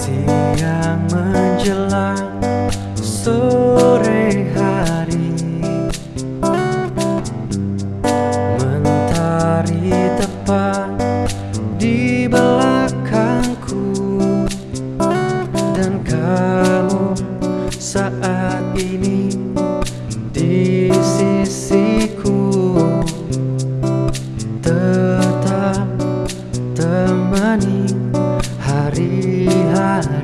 Siang ini di sisiku. Tetap temani hari-hariku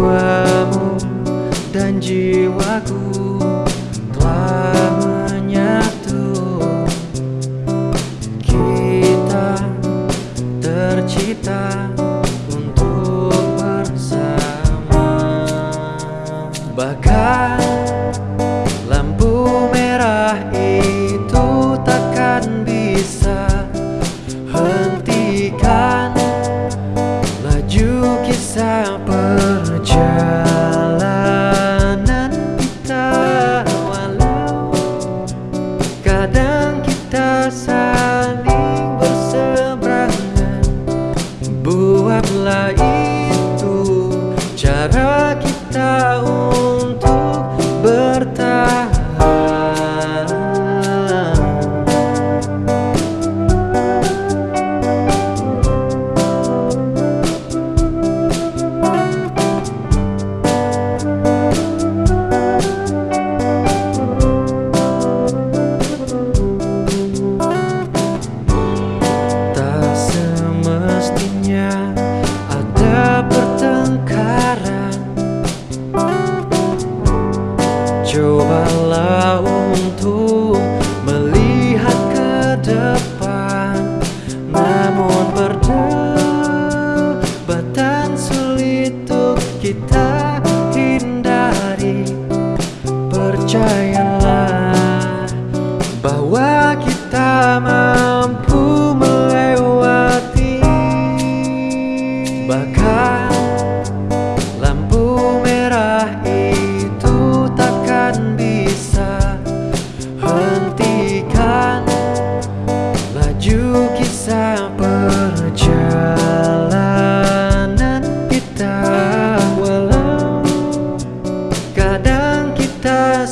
Jiwamu dan jiwaku telah menyatu. Kita tercipta untuk bersama. Bahkan Percayalah bahwa kita mampu melewati Bahkan lampu merah itu takkan bisa hentikan. Laju kisah perjalanan kita Walau kadang kita